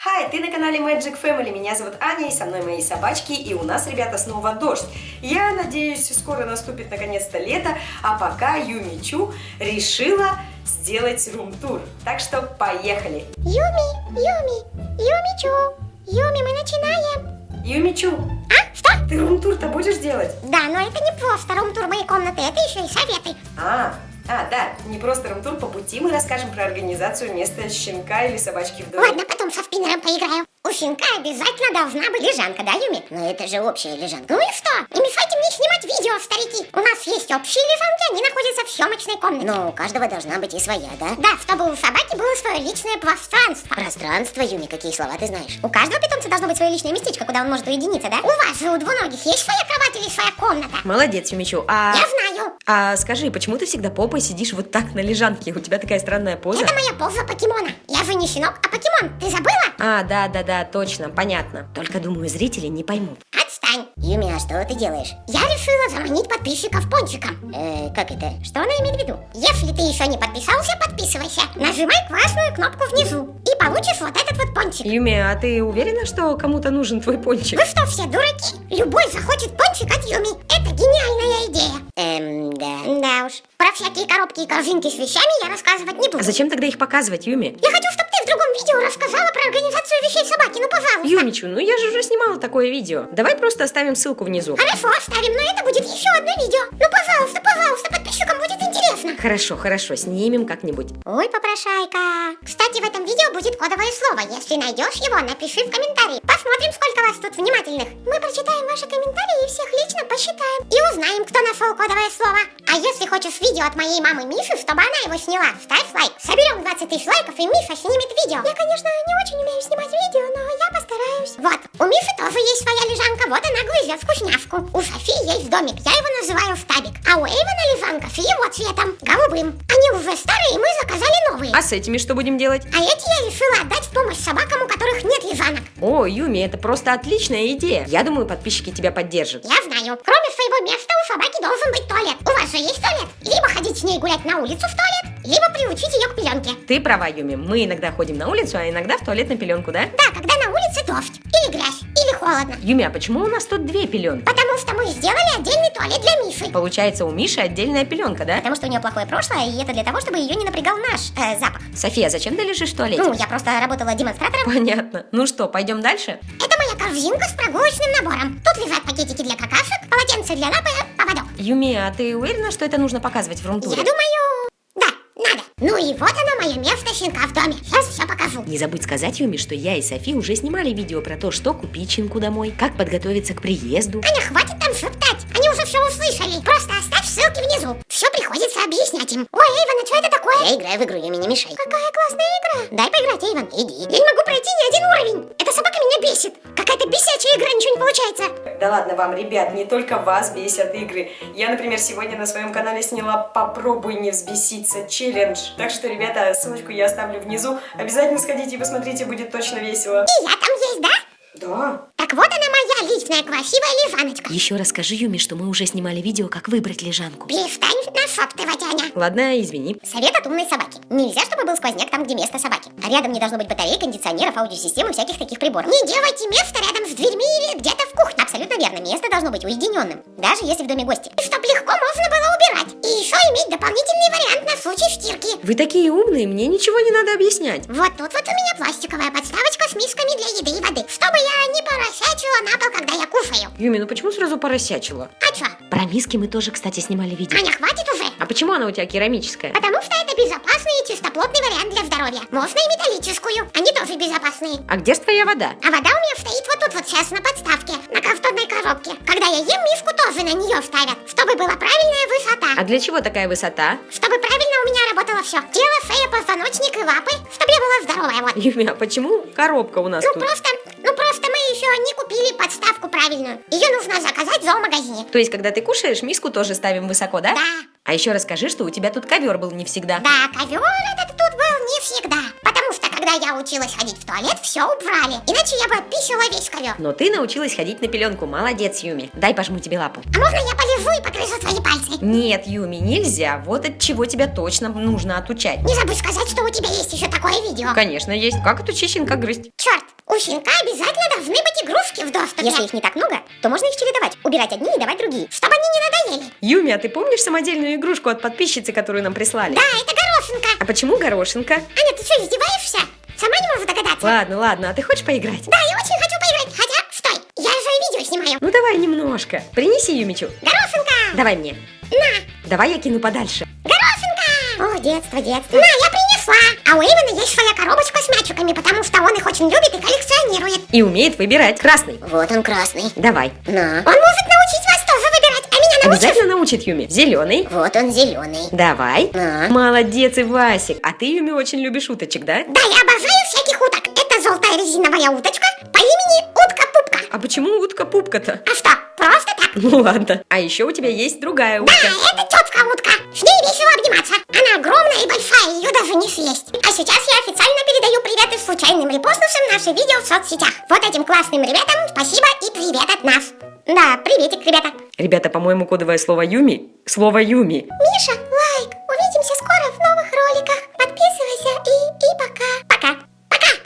Хай, ты на канале Magic Family, меня зовут Аня, и со мной мои собачки, и у нас, ребята, снова дождь. Я надеюсь, скоро наступит наконец-то лето, а пока Юмичу решила сделать рум-тур. Так что поехали! Юми, Юми, Юмичу, Юми, мы начинаем. Юмичу, А, что? ты рум-тур-то будешь делать? Да, но это не просто рум-тур моей комнаты, это еще и советы. А, а, да, не просто рум-тур, по пути мы расскажем про организацию места щенка или собачки в доме. Ладно, потом со спиннером поиграю. У щенка обязательно должна быть лежанка, да, Юми? Но это же общая лежанка. Ну и что? Не мешайте мне снимать видео, старики. У нас есть общие лежанки, они находятся в съемочной комнате. Но у каждого должна быть и своя, да? Да, чтобы у собаки было свое личное пространство. Пространство, Юми, какие слова ты знаешь? У каждого питомца должно быть свое личное местечко, куда он может уединиться, да? У вас же, у двуногих, есть своя кровать или своя комната? Молодец, Юмичу. А, Я знаю. А скажи, почему ты всегда попой сидишь вот так на лежанке? У тебя такая странная поза. Это моя поза покемона. Я же не щенок, а покемон. Ты забыла? А, да, да, да, точно, понятно. Только, думаю, зрители не поймут. Отстань. Юми, а что ты делаешь? Я решила заманить подписчиков пончиком. Э, как это? Что она имеет в виду? Если ты еще не подписался, подписывайся. Нажимай красную кнопку внизу и получишь вот этот вот пончик. Юми, а ты уверена, что кому-то нужен твой пончик? Вы что, все дураки? Любой захочет пончик от Юми. Это гениальная идея. Эм, да. Да уж. Про всякие коробки и корзинки с вещами я рассказывать не буду. А зачем тогда их показывать, Юми? Я хочу, чтобы ты в другом видео рассказала про организацию вещей собаки. Ну, пожалуйста. Юмичу, ну я же уже снимала такое видео. Давай просто оставим ссылку внизу. Хорошо, оставим, но это будет еще одно видео. Ну, пожалуйста, пожалуйста, подписчикам будет интересно. Хорошо, хорошо, снимем как-нибудь. Ой, попрошайка. Кстати, в этом видео будет кодовое слово. Если найдешь его, напиши в комментарии. Посмотрим, сколько вас тут внимательных. Мы прочитаем ваши комментарии и всех лично посчитаем. И узнаем, кто нашел кодовое слово. А если хочешь видео от моей мамы Миши, чтобы она его сняла, ставь лайк. Соберем 20 тысяч лайков, и Миша снимет видео. Я, конечно, не очень умею снимать видео, но я постараюсь. Вот, у Миши тоже есть своя лежанка. Вот она грызет вкусняшку. У Софии есть домик. Я его называю стабик. А у Эйвена лежанка с его цветом. Голубым. Они уже старые, и мы заказали новые. А с этими что будем делать? А эти я решила отдать в помощь собакам, у которых нет лежанок. О, Юми, это просто отличная идея. Я думаю, подписчики тебя поддержат. Я знаю, кроме своего места у собаки должен быть туалет. У вас же есть туалет? Либо ходить с ней гулять на улицу в туалет, либо приучить ее к пеленке. Ты права, Юми. Мы иногда ходим на улицу, а иногда в туалет на пеленку, да? Да, когда на улице дождь, или грязь, или холодно. Юми, а почему у нас тут две пеленки? Потому что мы сделали отдельный туалет для Миши. Получается, у Миши отдельная пеленка, да? Потому что у нее плохое прошлое, и это для того, чтобы ее не напрягал наш э, запах. София, зачем ты лежишь в туалете? Ну, я просто работала демонстратором. Понятно. Ну что, пойдем дальше? Это моя корзинка с прогулочным набором. Тут лежат пакетики для какашек, полотенце для лапы, поводок. Юми, а ты уверена, что это нужно показывать в Я румтуре? думаю, да, надо. Ну и вот оно, мое место щенка в доме. Сейчас все покажу. Не забудь сказать Юми, что я и Софи уже снимали видео про то, что купить щенку домой, как подготовиться к приезду. Аня, хватит там шептать. Они уже все услышали. Просто оставь ссылки внизу. Все приходится объяснять им. Ой, Эйвен, а что это такое? Я играю в игру, Юми, не мешай. Какая классная игра. Дай поиграть, Эйвен, иди. Я не могу пройти ни один уровень. Эта собака меня бесит. Какая-то бесячая игра, ничего не получается. Да ладно вам, ребят, не только вас бесят игры. Я, например, сегодня на своем канале сняла «Попробуй не взбеситься» челлендж. Так что, ребята, ссылочку я оставлю внизу. Обязательно сходите и посмотрите, будет точно весело. И я там есть, да? Да. Так вот она моя личная красивая лежаночка. Еще расскажи Юми, что мы уже снимали видео, как выбрать лежанку. Перестань Аня. Ладно, извини. Совет от умной собаки. Нельзя, чтобы был сквозняк там, где место собаки. А рядом не должно быть батарей, кондиционеров, аудиосистем и всяких таких приборов. Не делайте место рядом с дверьми или где-то в кухне. Абсолютно верно. Место должно быть уединенным. Даже если в доме гости. И чтоб легко можно было убирать. И еще иметь дополнительный вариант на случай стирки. Вы такие умные, мне ничего не надо объяснять. Вот тут вот у меня пластиковая подставочка с мисками для еды и воды. Чтобы я не поросячила на пол, когда я кушаю. Юми, ну почему сразу поросячила? А чё? Про миски мы тоже, кстати, снимали видео. Аня, хватит уже. Почему она у тебя керамическая? Потому что это безопасный и чистоплотный вариант для здоровья. Можно и металлическую. Они тоже безопасные. А где ж твоя вода? А вода у меня стоит вот тут вот сейчас на подставке, на картонной коробке. Когда я ем, миску тоже на нее ставят, чтобы была правильная высота. А для чего такая высота? Чтобы правильно у меня работало все. Тело, шея, позвоночник и лапы. Чтобы я была здоровая, вот. Юми, а почему коробка у нас Ну тут? просто, ну просто мы еще не купили подставку правильную. Ее нужно заказать в зоомагазине. То есть, когда ты кушаешь, миску тоже ставим высоко, да? Да, А еще расскажи, что у тебя тут ковер был не всегда. да, ковер этот тут был не всегда. Потому что когда я училась ходить в туалет, все убрали. Иначе я бы описала весь ковер. Но ты научилась ходить на пеленку. Молодец, Юми. Дай пожму тебе лапу. А можно я полежу и погрызу твои пальцы? Нет, Юми, нельзя. Вот от чего тебя точно нужно отучать. Не забудь сказать, что у тебя есть еще такое видео. Конечно, есть. Как отучить щенка грызть? Черт, у щенка обязательно должны быть игрушки в доступе. Если их не так много, то можно их чередовать. Убирать одни и давать другие. Чтобы они не надоели. Юми, а ты помнишь самодельную игрушку от подписчицы, которую нам прислали? Да, это горошинка. А почему горошинка? Аня, ты что, издеваешься? Сама не могу догадаться. Ладно, ладно, а ты хочешь поиграть? Да, я очень хочу поиграть. Хотя, стой, я же видео снимаю. Ну давай немножко. Принеси Юмичу. Горошинка! Давай мне. На, Давай я кину подальше. горошинка! О, детство, детство. На, я принесла. А у Эйвена есть своя коробочка с мячиками, потому что он их очень любит и коллекционирует. И умеет выбирать. Красный. Вот он красный. Давай. На. Он может научить вас тоже выбирать, а меня научишь? Обязательно научит Юми. Зеленый. Вот он зеленый. Давай. На. Молодец, Ивасик. А ты, Юми, очень любишь уточек, да? Да, я обожаю всяких уток. Это желтая резиновая уточка по имени Утка-Пупка. А почему утка-пупка-то? А что? Ну ладно. А еще у тебя есть другая Да, утка. это тетка утка. С ней весело обниматься. Она огромная и большая, ее даже не съесть. А сейчас я официально передаю привет и случайным репостнувшим наше видео в соцсетях. Вот этим классным ребятам спасибо и привет от нас. Да, приветик, ребята. Ребята, по-моему, кодовое слово Юми – слово Юми. Миша,